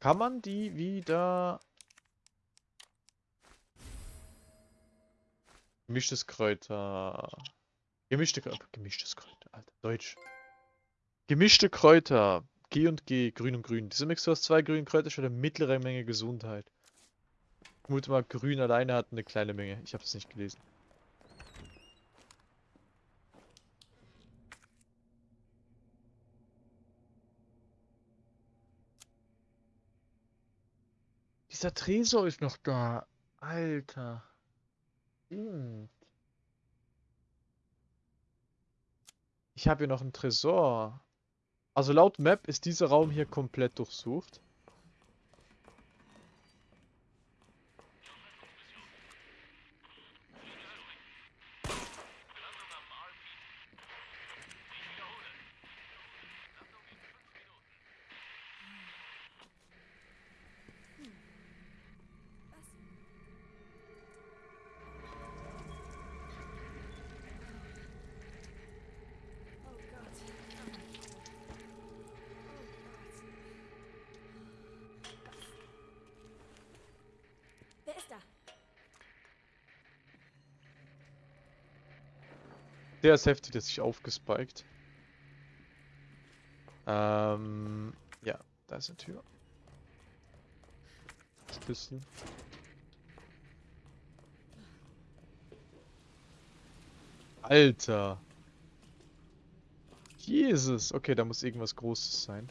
Kann man die wieder... Gemischtes Kräuter... Gemischte Kräuter... Gemischtes Kräuter, Alter, Deutsch. Gemischte Kräuter. G und G, grün und grün. Diese Mixtur aus zwei grünen Kräutern stellt eine mittlere Menge Gesundheit. Ich vermute mal, grün alleine hat eine kleine Menge. Ich habe es nicht gelesen. Dieser Tresor ist noch da. Alter. Stimmt. Ich habe hier noch einen Tresor. Also laut Map ist dieser Raum hier komplett durchsucht. Oh Gott. Wer ist da? Der ist heftig, der ist sich aufgespiked. Ähm, ja, da ist eine Tür. Schlüssel. Alter. Jesus. Okay, da muss irgendwas Großes sein.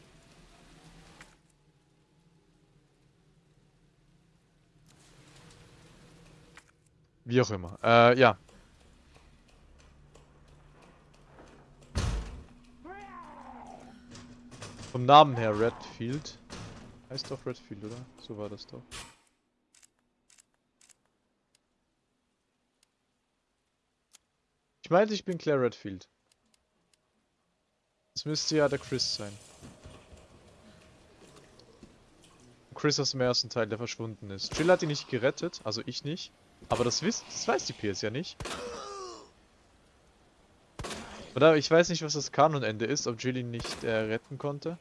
Wie auch immer. Äh, ja. Vom Namen her Redfield. Heißt doch Redfield, oder? So war das doch. Ich meinte, ich bin Claire Redfield. Das müsste ja der Chris sein. Chris aus dem ersten Teil, der verschwunden ist. Jill hat ihn nicht gerettet, also ich nicht. Aber das, wisst, das weiß die PS ja nicht. Oder ich weiß nicht, was das Kanonende ist, ob ihn nicht äh, retten konnte.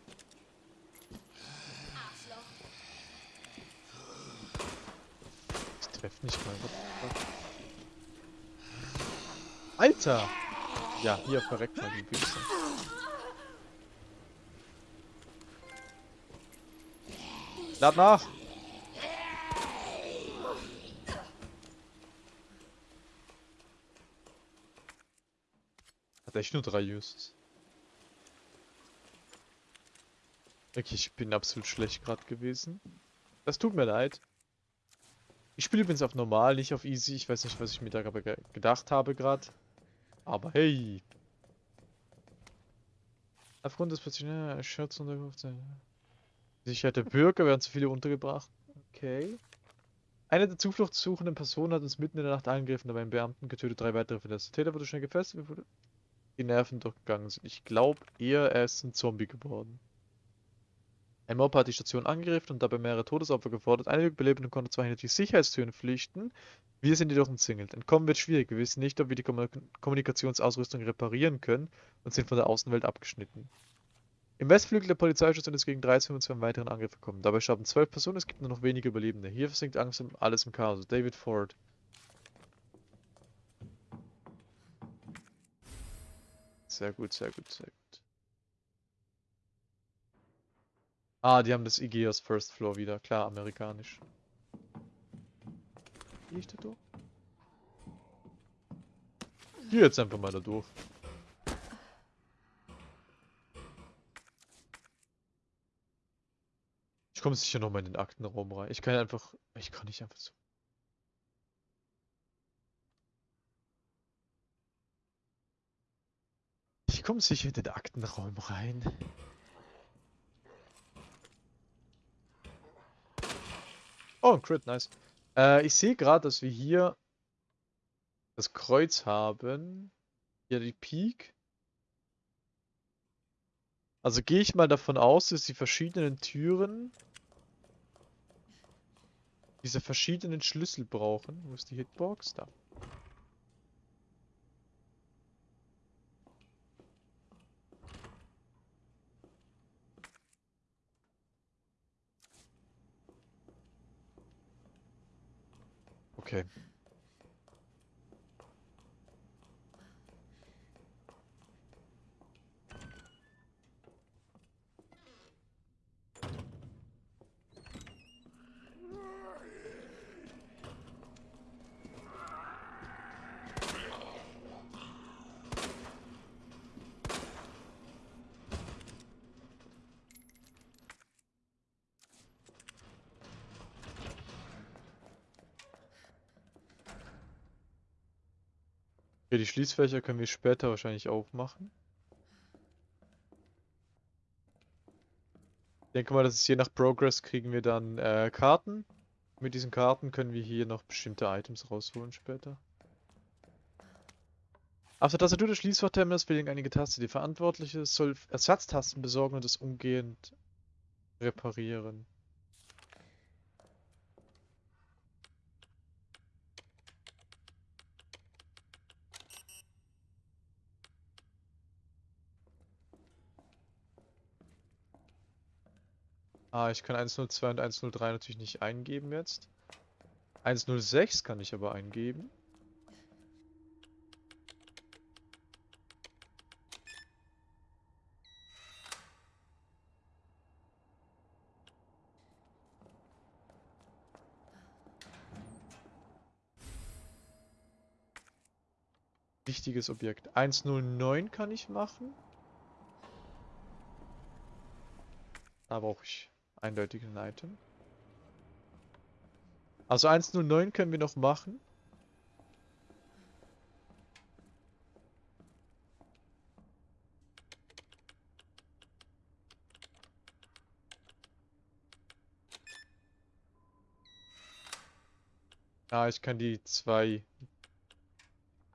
Ich treffe nicht mal. Alter! Ja, hier verreckt mal die Wichser. Lad nach! Drei Uses. Okay, ich bin absolut schlecht gerade gewesen. Das tut mir leid. Ich spiele übrigens auf normal, nicht auf easy. Ich weiß nicht, was ich mir da gedacht habe gerade. Aber hey! Aufgrund des plötzlichen Schutz untergebracht. Sicherheit der Bürger werden zu viele untergebracht. Okay. Eine der zufluchtssuchenden Personen hat uns mitten in der Nacht angegriffen, dabei einen Beamten getötet, drei weitere verletzt. Der Täter wurde schnell gefesselt, die Nerven durchgegangen sind. Ich glaube eher, er ist ein Zombie geworden. Ein Mob hat die Station angegriffen und dabei mehrere Todesopfer gefordert. Einige Überlebenden konnten zwar hinter die Sicherheitstüren flüchten, wir sind jedoch umzingelt. Entkommen wird schwierig, wir wissen nicht, ob wir die Kommunik Kommunikationsausrüstung reparieren können und sind von der Außenwelt abgeschnitten. Im Westflügel der Polizeistation ist gegen 13 Uhr zu einem weiteren Angriff gekommen. Dabei starben zwölf Personen, es gibt nur noch wenige Überlebende. Hier versinkt Angst alles im Chaos. David Ford. Sehr gut, sehr gut, sehr gut. Ah, die haben das aus First Floor wieder. Klar, amerikanisch. Gehe ich da durch? Geh jetzt einfach mal da durch. Ich komme sicher noch mal in den Aktenraum rein. Ich kann einfach... Ich kann nicht einfach so... Ich komme sicher in den Aktenraum rein. Oh, ein Crit, nice. Äh, ich sehe gerade, dass wir hier das Kreuz haben. Hier die Peak. Also gehe ich mal davon aus, dass die verschiedenen Türen diese verschiedenen Schlüssel brauchen. Wo ist die Hitbox? Da. Okay. Okay, die Schließfächer können wir später wahrscheinlich aufmachen. Ich denke mal, dass es je nach Progress kriegen wir dann äh, Karten. Mit diesen Karten können wir hier noch bestimmte Items rausholen später. Auf der Tastatur des Schließfachterminals fehlen einige Tasten. Die Verantwortliche soll Ersatztasten besorgen und es umgehend reparieren. Ah, ich kann 102 und 103 natürlich nicht eingeben jetzt. 106 kann ich aber eingeben. Wichtiges Objekt. 109 kann ich machen. Da brauche ich eindeutig ein Item. Also 109 können wir noch machen. Ah, ich kann die 2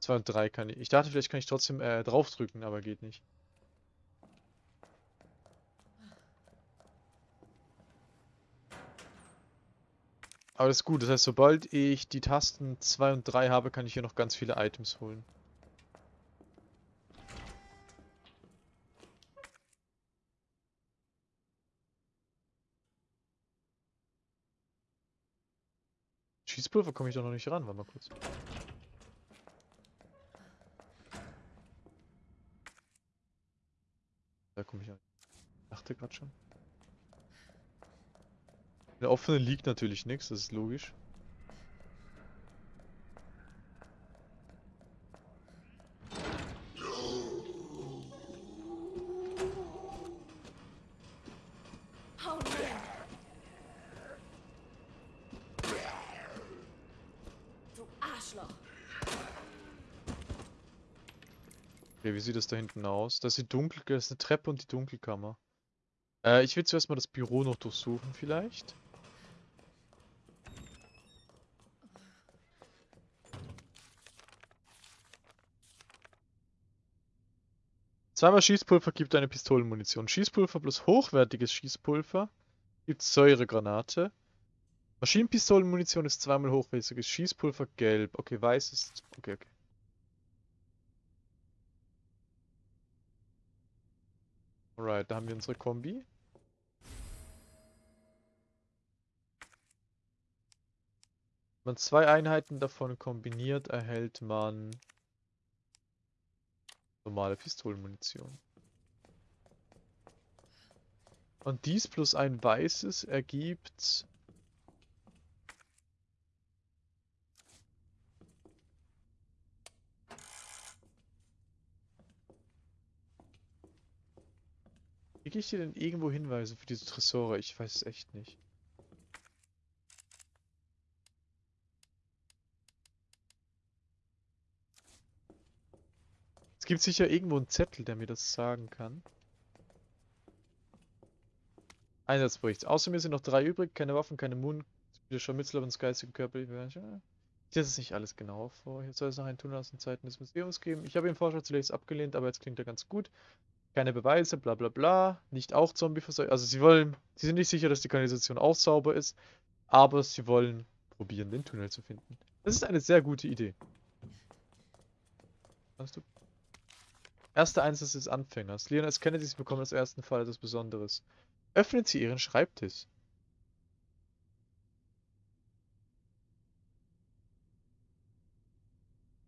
2 und 3 kann ich. Ich dachte, vielleicht kann ich trotzdem äh, draufdrücken, aber geht nicht. Aber das ist gut, das heißt, sobald ich die Tasten 2 und 3 habe, kann ich hier noch ganz viele Items holen. Schießpulver komme ich doch noch nicht ran, warte mal kurz. Da komme ich an. Dachte gerade schon. In der offenen liegt natürlich nichts, das ist logisch. Okay, wie sieht das da hinten aus? Das ist die Dunkel, das ist eine Treppe und die Dunkelkammer. Äh, ich will zuerst mal das Büro noch durchsuchen vielleicht. Zweimal Schießpulver gibt eine Pistolenmunition. Schießpulver plus hochwertiges Schießpulver gibt Säuregranate. Maschinenpistolenmunition ist zweimal hochwertiges Schießpulver gelb. Okay, weiß ist... Okay, okay. Alright, da haben wir unsere Kombi. Wenn man zwei Einheiten davon kombiniert, erhält man normale Pistolenmunition. Und dies plus ein weißes ergibt... Kriege ich hier denn irgendwo Hinweise für diese Tresore? Ich weiß es echt nicht. Gibt sicher irgendwo einen Zettel, der mir das sagen kann. Einsatzbericht. Außer mir sind noch drei übrig. Keine Waffen, keine Mund. Wieder Scharmützel, aber ins geistige Körper. Das ist nicht alles genauer vor. Jetzt soll es noch einen Tunnel aus den Zeiten des Museums geben. Ich habe den Vorschlag zunächst abgelehnt, aber jetzt klingt er ganz gut. Keine Beweise, bla bla bla. Nicht auch Zombie versorgt. Also sie wollen, sie sind nicht sicher, dass die Kanalisation auch sauber ist, aber sie wollen probieren, den Tunnel zu finden. Das ist eine sehr gute Idee. Kannst du? Erster Einsatz des Anfängers. Leon S. Kennedy, Sie bekommen als ersten Fall etwas Besonderes. Öffnen Sie Ihren Schreibtisch.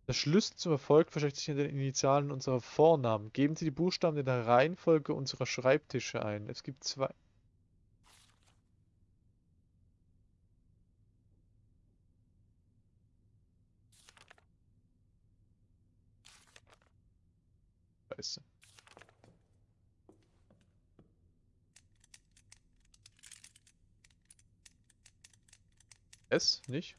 Der Schlüssel zum Erfolg versteckt sich in den Initialen unserer Vornamen. Geben Sie die Buchstaben in der Reihenfolge unserer Schreibtische ein. Es gibt zwei. Scheiße. S, nicht?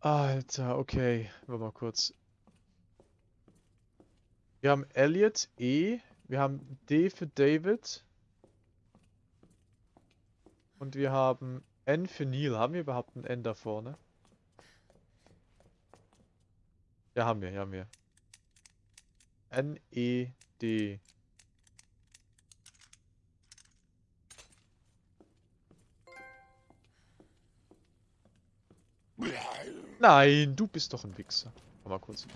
Alter, okay. Warte mal kurz. Wir haben Elliot, E. Wir haben D für David. Und wir haben N für Neil. Haben wir überhaupt ein N da vorne? Ja, haben wir, ja, haben wir. N, E, D. Nein, du bist doch ein Wichser. Warte mal kurz.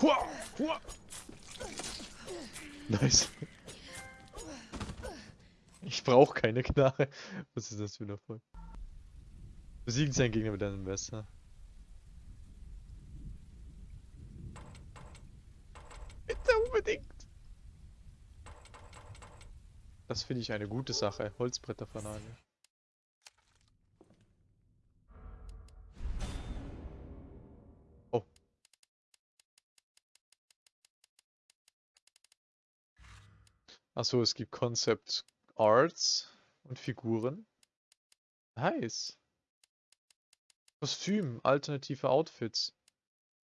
Hua, hua. Nice. Ich brauche keine Knarre. Was ist das für ein Erfolg? Besiegen seinen Gegner mit einem Messer. Bitte unbedingt. Das finde ich eine gute Sache. Holzbretterfanale. Oh. Achso, es gibt Concept Arts und Figuren. Nice. Kostüm, alternative Outfits.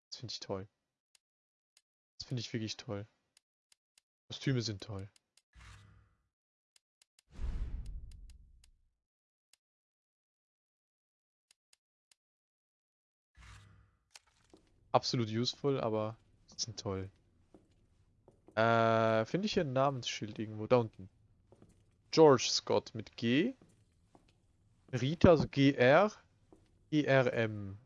Das finde ich toll. Das finde ich wirklich toll. Kostüme sind toll. Absolut useful, aber sind toll. Äh, finde ich hier ein Namensschild irgendwo? Da unten. George Scott mit G. Rita, also GR. IRM.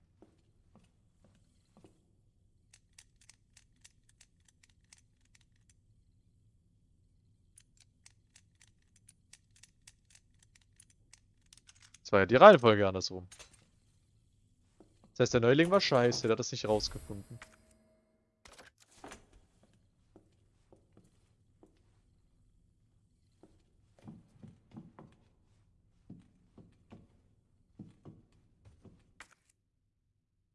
Das war ja die Reihenfolge andersrum. Das heißt, der Neuling war scheiße, der hat das nicht rausgefunden.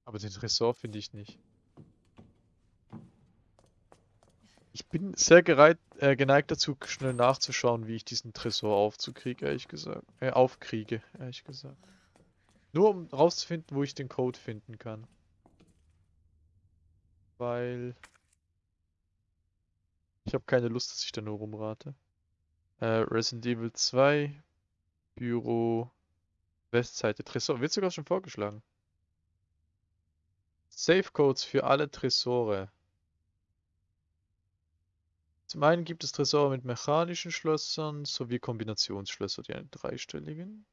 Aber den Tresor finde ich nicht. Ich bin sehr gereit, äh, geneigt dazu, schnell nachzuschauen, wie ich diesen Tresor aufzukriege, ehrlich gesagt. Äh, aufkriege, ehrlich gesagt. Nur um rauszufinden, wo ich den Code finden kann. Weil... Ich habe keine Lust, dass ich da nur rumrate. Äh, Resident Evil 2, Büro, Westseite, Tresor. Wird sogar schon vorgeschlagen. Safe Codes für alle Tresore. Zum einen gibt es Tresore mit mechanischen Schlössern sowie Kombinationsschlösser, die einen dreistelligen.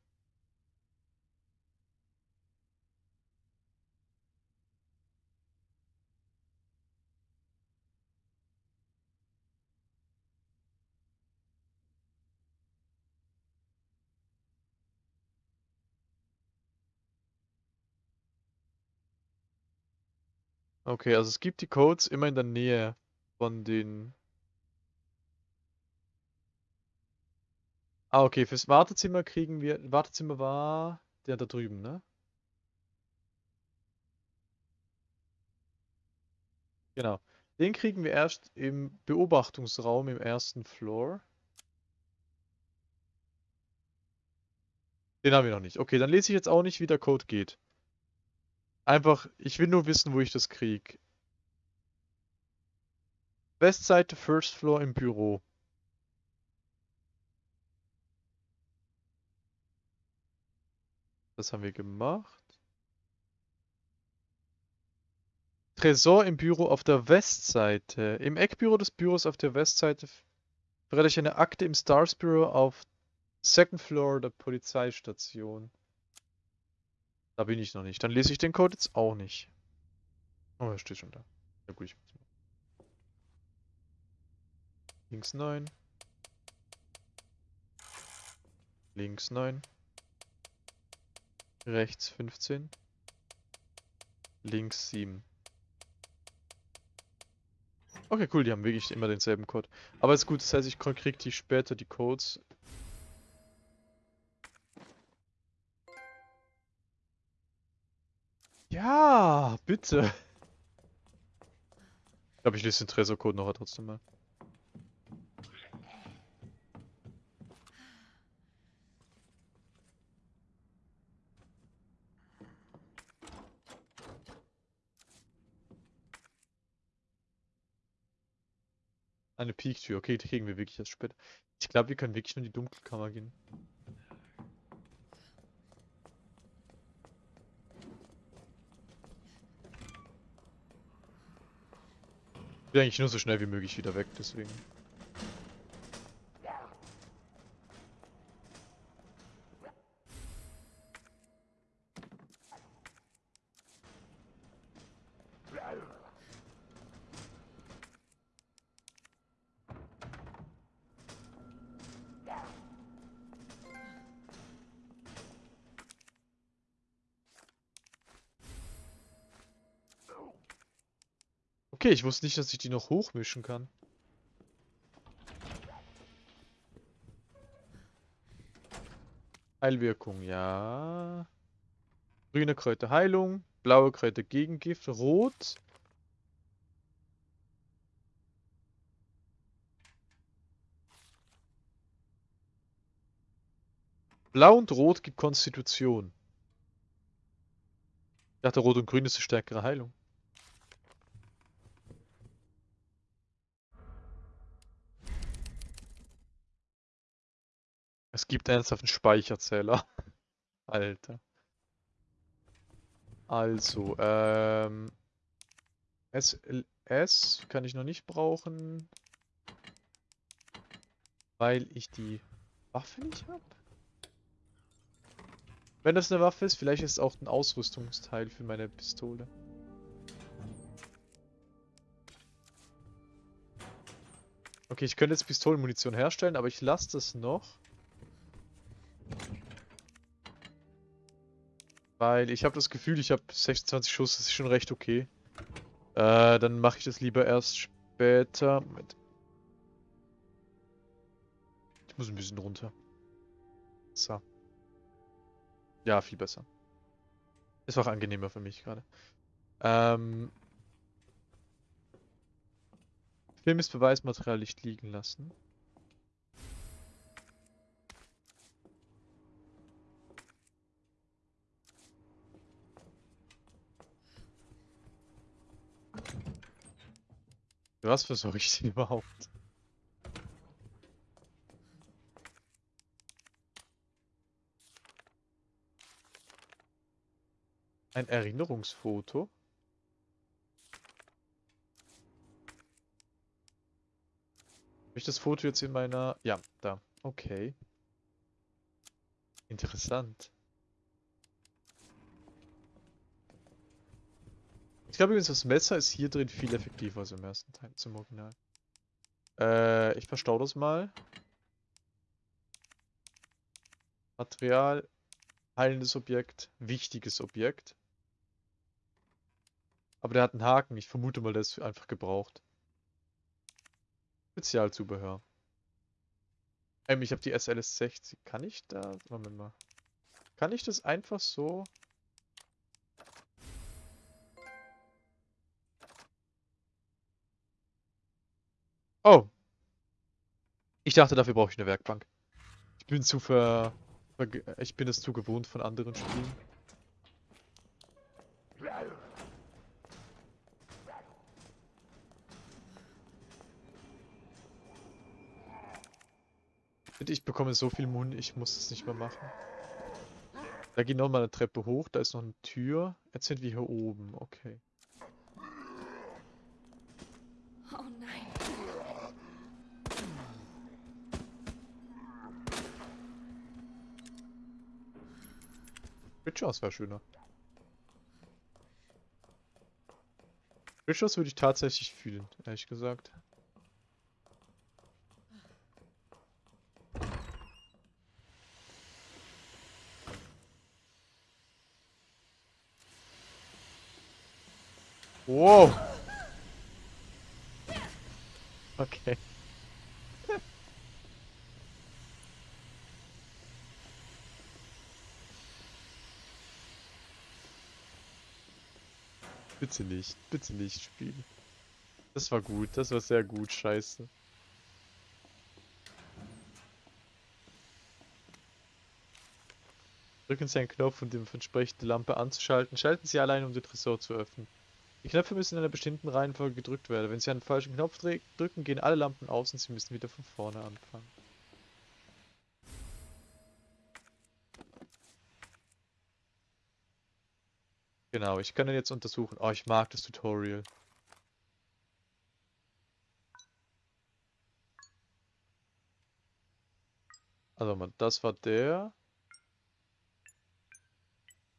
Okay, also es gibt die Codes immer in der Nähe von den... Ah, okay, fürs Wartezimmer kriegen wir... Wartezimmer war der da drüben, ne? Genau. Den kriegen wir erst im Beobachtungsraum im ersten Floor. Den haben wir noch nicht. Okay, dann lese ich jetzt auch nicht, wie der Code geht. Einfach, ich will nur wissen, wo ich das krieg. Westseite, First Floor im Büro. Das haben wir gemacht. Tresor im Büro auf der Westseite. Im Eckbüro des Büros auf der Westseite verrate ich eine Akte im Stars Büro auf Second Floor der Polizeistation. Da bin ich noch nicht. Dann lese ich den Code jetzt auch nicht. Oh, er steht schon da. Ja gut, ich mach's mal. Links 9. Links 9. Rechts 15. Links 7. Okay, cool, die haben wirklich immer denselben Code. Aber ist gut, das heißt, ich krieg die später die Codes. Ja, bitte. Ich glaube, ich lese den Tresor-Code noch trotzdem mal. Eine Peak-Tür. Okay, die kriegen wir wirklich erst später. Ich glaube, wir können wirklich nur in die Dunkelkammer gehen. Will eigentlich nur so schnell wie möglich wieder weg, deswegen. Ich wusste nicht, dass ich die noch hochmischen kann. Heilwirkung, ja. Grüne Kräuter Heilung, blaue Kräuter Gegengift, rot. Blau und Rot gibt Konstitution. Ich dachte, Rot und Grün ist eine stärkere Heilung. Es gibt ernsthaft einen Speicherzähler. Alter. Also, ähm... SLS kann ich noch nicht brauchen. Weil ich die Waffe nicht habe. Wenn das eine Waffe ist, vielleicht ist es auch ein Ausrüstungsteil für meine Pistole. Okay, ich könnte jetzt Pistolenmunition herstellen, aber ich lasse das noch. Weil ich habe das Gefühl, ich habe 26 Schuss, das ist schon recht okay. Äh, dann mache ich das lieber erst später. Moment. Ich muss ein bisschen runter. So. Ja, viel besser. Ist auch angenehmer für mich gerade. Ähm. Film ist Beweismaterial nicht liegen lassen. Was versuche ich denn überhaupt? Ein Erinnerungsfoto? Habe ich das Foto jetzt in meiner... Ja, da. Okay. Interessant. Ich glaube übrigens, das Messer ist hier drin viel effektiver als im ersten Teil zum Original. Äh, ich verstau das mal. Material, heilendes Objekt, wichtiges Objekt. Aber der hat einen Haken. Ich vermute mal, der ist einfach gebraucht. Spezialzubehör. Ähm, ich habe die SLS 60. Kann ich da... Moment mal. Kann ich das einfach so... Oh. Ich dachte, dafür brauche ich eine Werkbank. Ich bin zu ver... ich bin es zu gewohnt von anderen Spielen. Ich bekomme so viel Mund, ich muss es nicht mehr machen. Da geht nochmal eine Treppe hoch, da ist noch eine Tür. Jetzt sind wir hier oben, okay. Witchers wäre schöner. Witchers würde ich tatsächlich fühlen, ehrlich gesagt. Wow. Bitte nicht, bitte nicht spielen. Das war gut, das war sehr gut, scheiße. Drücken Sie einen Knopf, um die entsprechende Lampe anzuschalten. Schalten Sie allein, um den Tresor zu öffnen. Die Knöpfe müssen in einer bestimmten Reihenfolge gedrückt werden. Wenn Sie einen falschen Knopf drücken, gehen alle Lampen aus und Sie müssen wieder von vorne anfangen. Genau, ich kann ihn jetzt untersuchen. Oh, ich mag das Tutorial. Also, das war der.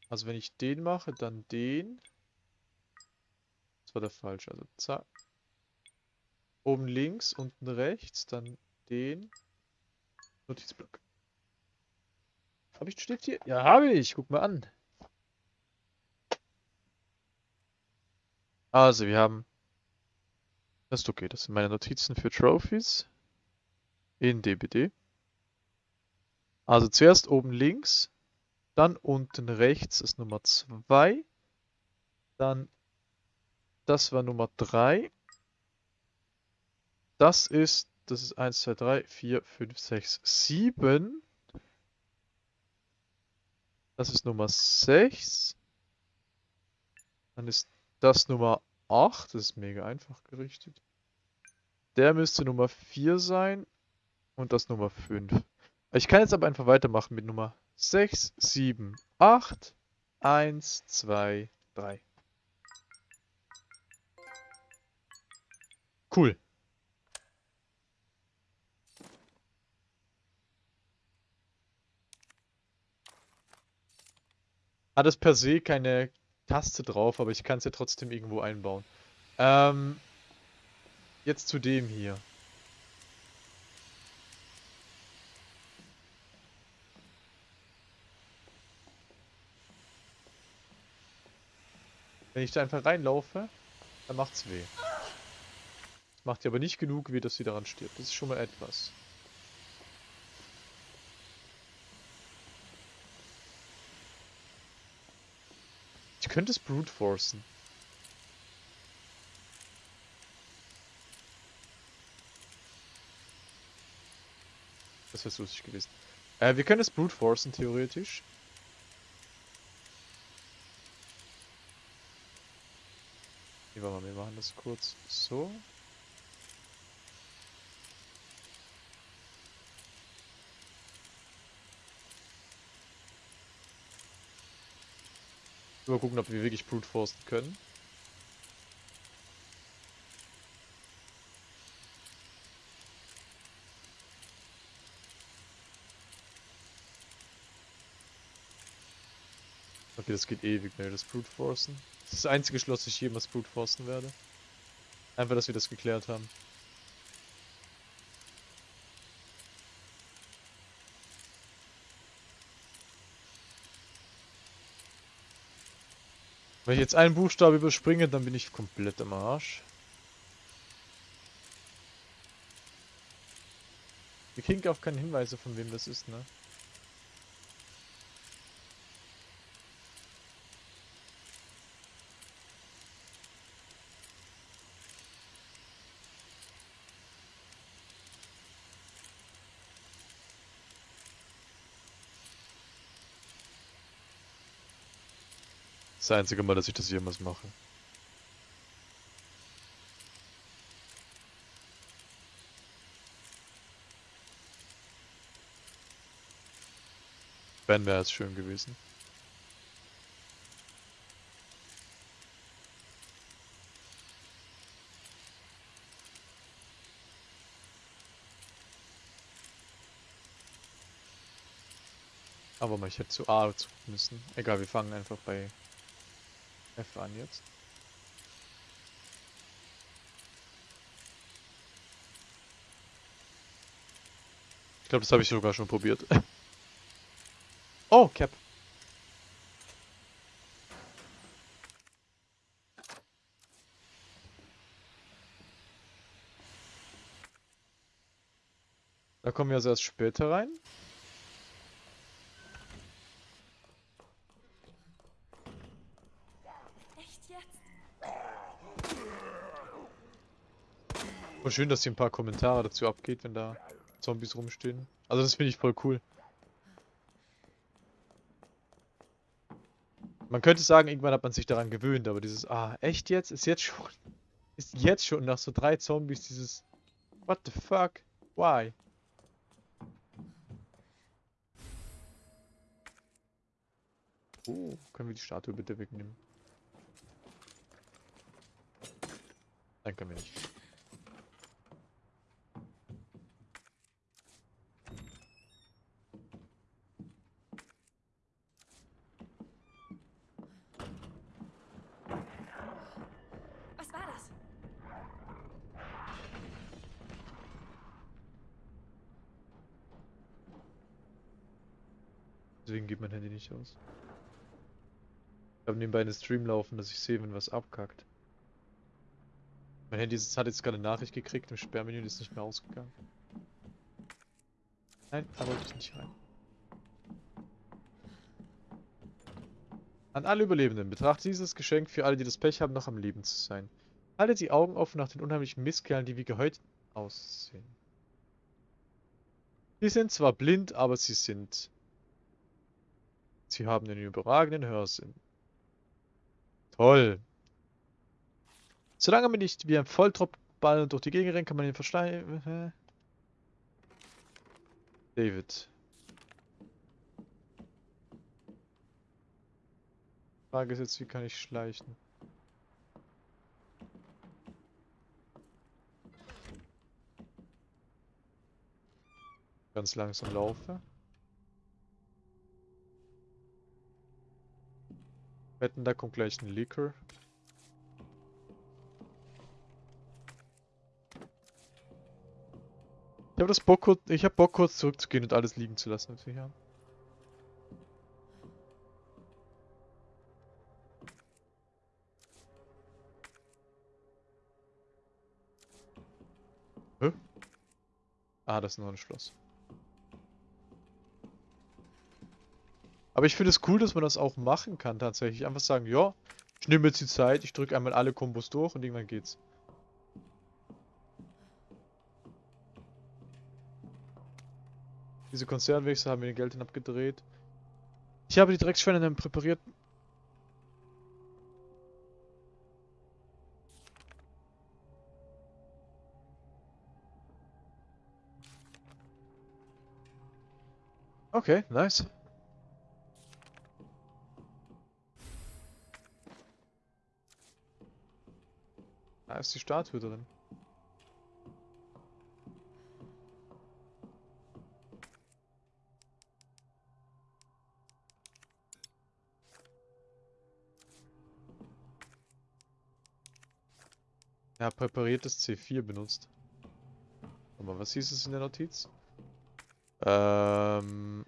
Also, wenn ich den mache, dann den. Das war der falsche. Also, zack. Oben links, unten rechts, dann den. Notizblock. Habe ich einen Stift hier? Ja, habe ich. Guck mal an. Also, wir haben... Das ist okay, das sind meine Notizen für Trophies. In DBD. Also zuerst oben links, dann unten rechts ist Nummer 2. Dann, das war Nummer 3. Das ist, das ist 1, 2, 3, 4, 5, 6, 7. Das ist Nummer 6. Dann ist das Nummer 8, das ist mega einfach gerichtet. Der müsste Nummer 4 sein und das Nummer 5. Ich kann jetzt aber einfach weitermachen mit Nummer 6, 7, 8, 1, 2, 3. Cool. Hat es per se keine Taste drauf, aber ich kann es ja trotzdem irgendwo einbauen. Ähm, jetzt zu dem hier. Wenn ich da einfach reinlaufe, dann macht's weh. Macht ja aber nicht genug weh, dass sie daran stirbt. Das ist schon mal etwas. Könnte es brute forcen. Das wäre lustig gewesen. Äh, wir können es brute forcen, theoretisch. Wir machen das kurz so. Mal gucken, ob wir wirklich brute forcen können. Okay, das geht ewig, ne, das Brute Forcen. Das ist das einzige Schloss, das ich jemals Brute Forcen werde. Einfach, dass wir das geklärt haben. Wenn ich jetzt einen Buchstabe überspringe, dann bin ich komplett am Arsch. Wir kriegen auch keine Hinweise, von wem das ist, ne? Das einzige Mal, dass ich das jemals mache. Ben wäre es schön gewesen. Aber ich hätte zu A zu müssen. Egal, wir fangen einfach bei F an jetzt. Ich glaube, das habe ich sogar schon probiert. oh, Cap. Da kommen wir also erst später rein. Voll schön, dass hier ein paar Kommentare dazu abgeht, wenn da Zombies rumstehen. Also das finde ich voll cool. Man könnte sagen, irgendwann hat man sich daran gewöhnt, aber dieses, ah, echt jetzt? Ist jetzt schon, ist jetzt schon nach so drei Zombies dieses, what the fuck? Why? Oh, können wir die Statue bitte wegnehmen? Nein, können wir nicht. Was war das? Deswegen geht mein Handy nicht aus. Ich habe nebenbei einen Stream laufen, dass ich sehe, wenn was abkackt. Mein Handy hat jetzt gerade eine Nachricht gekriegt im Sperrmenü ist nicht mehr ausgegangen. Nein, da wollte ich nicht rein. An alle Überlebenden, betrachtet dieses Geschenk für alle, die das Pech haben, noch am Leben zu sein. Haltet die Augen offen nach den unheimlichen Mistkerlen, die wie gehäut aussehen. Sie sind zwar blind, aber sie sind... Sie haben einen überragenden Hörsinn. Toll. Solange man nicht wie ein Volltropfball durch die Gegend rennt, kann man ihn verschleiern. Hä? David. Frage ist jetzt, wie kann ich schleichen? Ganz langsam laufe. Wetten, da kommt gleich ein Leaker. Ich habe das Bock kurz, ich habe Bock kurz zurückzugehen und alles liegen zu lassen, was wir hier haben. Hä? Ah, das ist nur ein Schloss. Aber ich finde es cool, dass man das auch machen kann tatsächlich. Einfach sagen, ja, ich nehme jetzt die Zeit, ich drücke einmal alle Kombos durch und irgendwann geht's. Diese Konzernwechsel haben mir den Geld hin abgedreht. Ich habe die Drecksschweine dann präpariert. Okay, nice. Da ist die Statue drin. Ja, präpariertes C4 benutzt. Aber was hieß es in der Notiz? Ähm...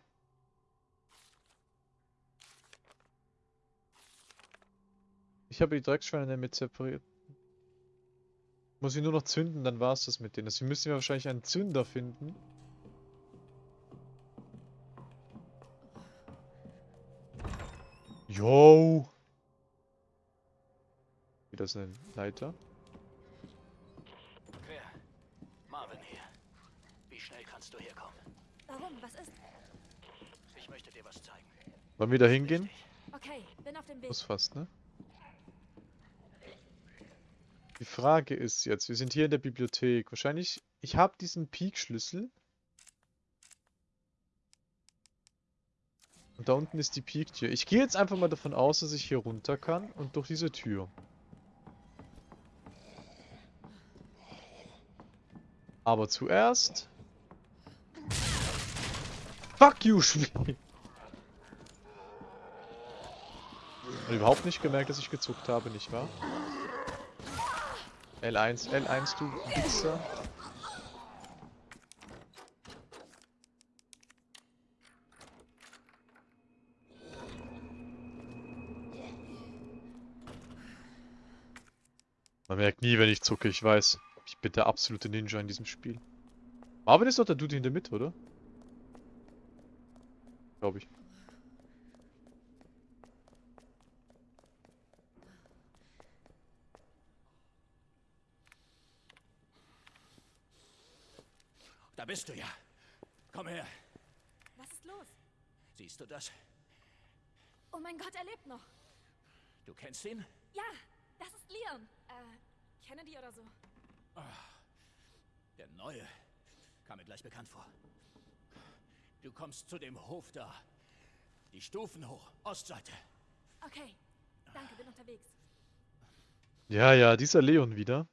Ich habe die Drecksschweine damit separiert. Muss ich nur noch zünden, dann war es das mit denen. Deswegen müssen wir wahrscheinlich einen Zünder finden. Yo! Wieder ist eine Leiter. Wer? Marvin hier. Wie schnell kannst du herkommen? Warum? Was ist? Ich möchte dir was zeigen. Wollen wir da hingehen? Okay, bin auf dem Weg. Muss fast, ne? Die Frage ist jetzt, wir sind hier in der Bibliothek. Wahrscheinlich, ich habe diesen Peak-Schlüssel. Und da unten ist die Peak-Tür. Ich gehe jetzt einfach mal davon aus, dass ich hier runter kann und durch diese Tür. Aber zuerst... Fuck you, Spiel! Und überhaupt nicht gemerkt, dass ich gezuckt habe, nicht wahr? L1, L1, du Wichser. Man merkt nie, wenn ich zucke, ich weiß. Ich bin der absolute Ninja in diesem Spiel. Marvin ist doch der Dude in der Mitte, oder? Glaube ich. Bist du ja. Komm her. Was ist los? Siehst du das? Oh mein Gott, er lebt noch. Du kennst ihn? Ja, das ist Leon. Äh, Kennedy oder so. Der Neue. Kam mir gleich bekannt vor. Du kommst zu dem Hof da. Die Stufen hoch. Ostseite. Okay, danke, bin unterwegs. Ja, ja, dieser Leon wieder.